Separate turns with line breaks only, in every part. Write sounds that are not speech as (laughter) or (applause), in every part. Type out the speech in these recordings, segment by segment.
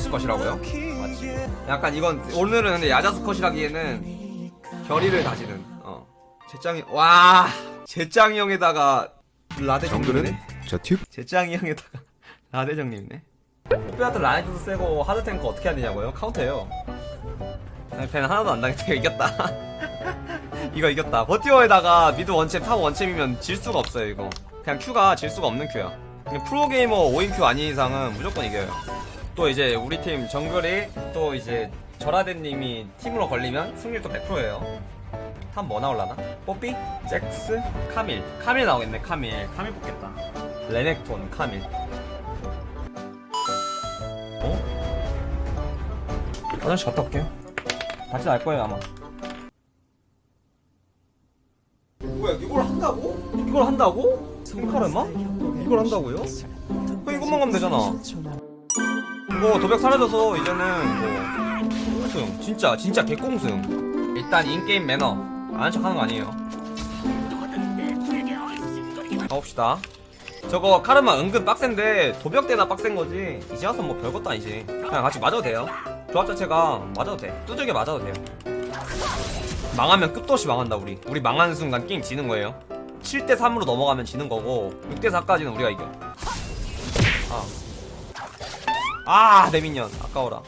야자수컷이라고요? 맞지. 약간 이건 오늘은 근데 야자수컷이라기에는 결의를 다지는 어. 제짱이 와! 제짱이 형에다가 라데 정글은?
정글은 저 튜브?
제짱이 형에다가 라데정님네? 뽀삐한테 라이트도 세고 하드탱크 어떻게 해야 되냐고요? 카운터예요. 팬 하나도 안 당했다. (laughs) 이겼다. 이거 이겼다. 버티어에다가 미드 원챔 탑 원챔이면 질 수가 없어요 이거. 그냥 큐가 질 수가 없는 큐야. 프로게이머 5인 큐 아닌 이상은 무조건 이겨요 또 이제 우리 팀 정글이 또 이제 절하대님이 팀으로 걸리면 승률 또 100%예요 탑 뭐 나올라나? 뽀삐? 잭스? 카밀 카밀 나오겠네 카밀 카밀 뽑겠다 레넥톤 카밀 어? 화장실 갔다 올게요 같이 날 거예요 아마 뭐야 이걸 한다고? 이걸 한다고? 생카르마? 이걸 한다고요? 그 이것만 가면 되잖아 이거 도벽 사라져서 이제는 뭐 꽁승. 진짜 진짜 개꽁승. 일단 인게임 매너. 아는 척 하는 거 아니에요. 가봅시다. 저거 카르마 은근 빡센데 도벽 때나 빡센 거지. 이제 와서 뭐 별것도 아니지. 그냥 같이 맞아도 돼요. 조합 자체가 맞아도 돼. 뚜들겨 맞아도 돼요. 망하면 끝도 없이 망한다 우리. 우리 망하는 순간 게임 지는 거예요. 7대3으로 넘어가면 지는 거고 6대4까지는 우리가 이겨. 아. 아, 내 미년. 아까워라.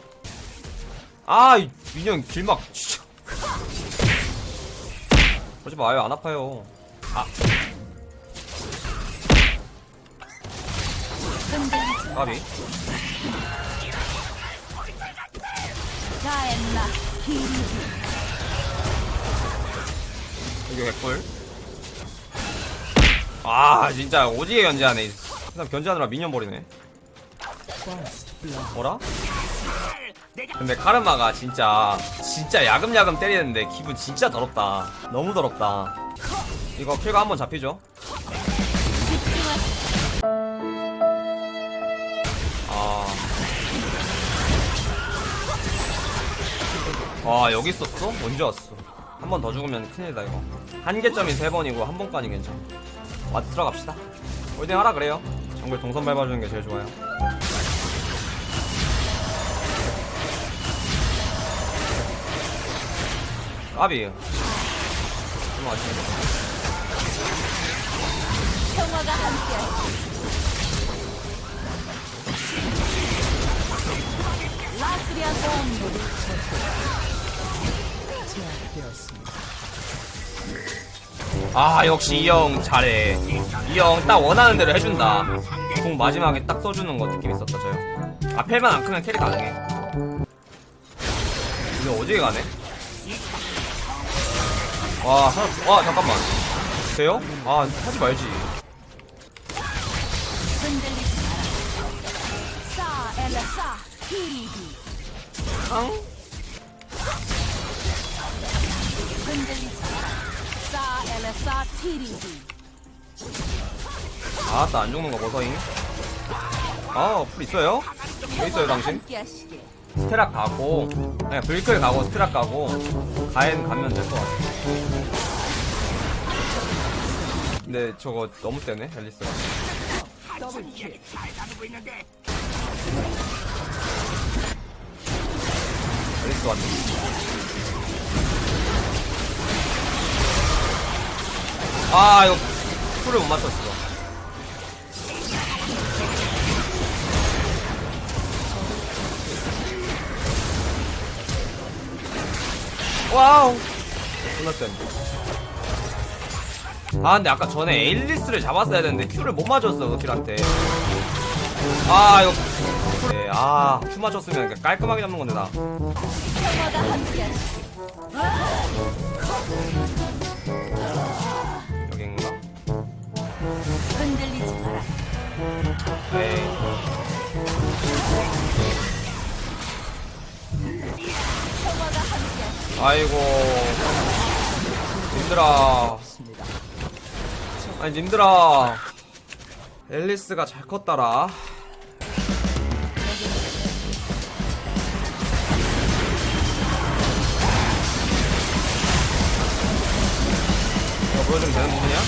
아, 이 미년 길막, 진짜. 그러지 마요. 안 아파요. 아. 까비. 여기 개꿀. 아, 진짜 오지게 견제하네. 그냥 견제하느라 미년 버리네. 뭐라? 근데 카르마가 진짜 진짜 야금야금 때리는데 기분 진짜 더럽다. 너무 더럽다. 이거 킬가 한번 잡히죠? 아. 와 여기 있었어? 언제 왔어? 한 번 더 죽으면 큰일이다 이거 한계점이 세 번이고 한 번까지 괜찮아 ward 들어갑시다 홀딩 하라 그래요 정글 동선 밟아주는 게 제일 좋아요 까비 좀 아쉽네.
평화가 함께 라스리안 본부
아 역시 이 형 잘해. 이 형 딱 원하는 대로 해준다. 궁 마지막에 딱 써주는 거 느낌 있었다 저형. 앞에만 안 크면 carry 가능해. 이거 어디에 가네? 와, 하, 와 잠깐만 돼요? 아 하지 말지
흔들리지 마라 싸 엘라싸 기리기
앙?
흔들리지 마라 싸 엘라싸 티리기
아따 안 죽는 거 버서잉 아 풀 있어요? 왜 있어요 당신? 스테락 가고 그냥 불클 가고 스테락 가고 가엔 가면 될 것 같아 근데 저거 너무 세네 앨리스가. 앨리스 왔네. 아 이거 풀을 못 맞췄어. 와우 끝났다 아 근데 아까 전에 엘리스를 잡았어야 되는데 Q를 못 맞았어 그 킬한테. 아 이거 네, 아 Q 맞췄으면 깔끔하게 잡는 건데 나. 여긴가?
흔들리지 마라.
에이 아이고 님들아. 아니 님들아. 앨리스가 잘 컸다라. 이거 보여주면 되는 부분이야?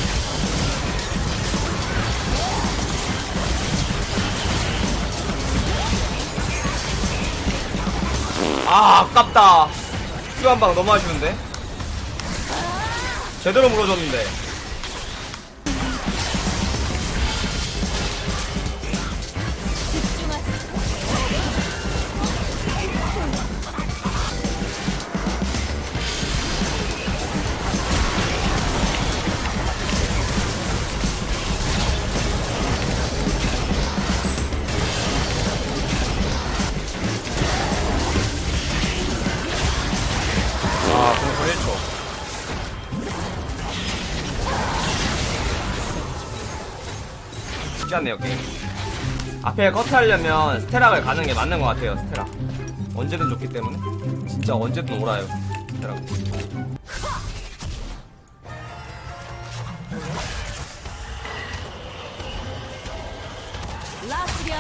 아 아깝다. 큐한방 너무 아쉬운데 제대로 물어줬는데 않네요 게임. 앞에 커트하려면 스테락을 가는 게 맞는 것 같아요 스테락 언제든 좋기 때문에. 진짜 언제든 오라요 스테락
라스리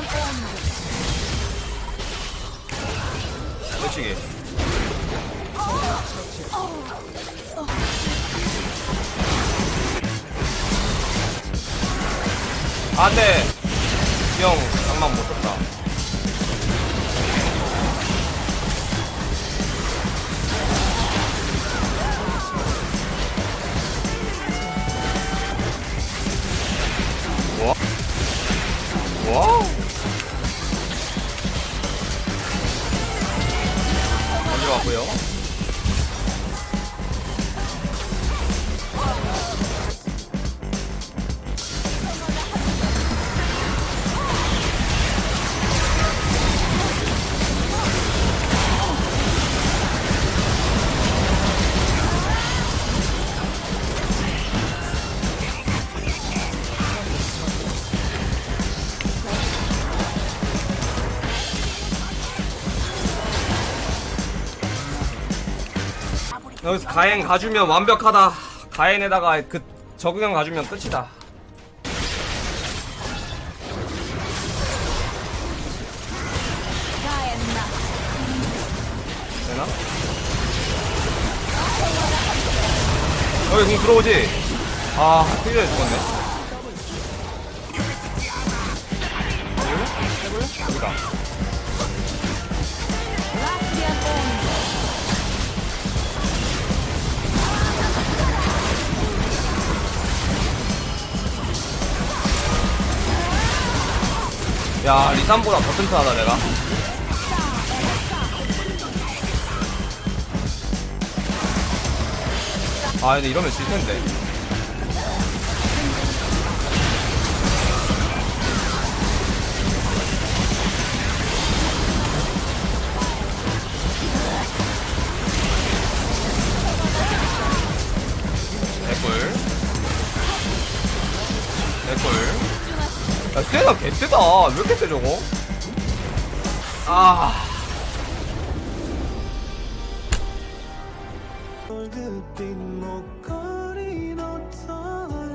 안돼 형 장만 못 썼다. 와. 와우. 어디로 왔고요 여기서 가행 가주면 완벽하다. 가행에다가 그 적응형 가주면 끝이다. 되나? 여기 공 들어오지? 아, 틀려 죽었네. 여기다. 야, 리산보다 더 튼튼하다, 내가. 아, 근데 이러면 질 텐데. 야, 세다, 개세다. 왜 이렇게 세, 저거? 아.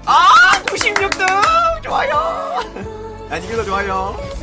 아, 96등! 좋아요! 안 이겨도 좋아요.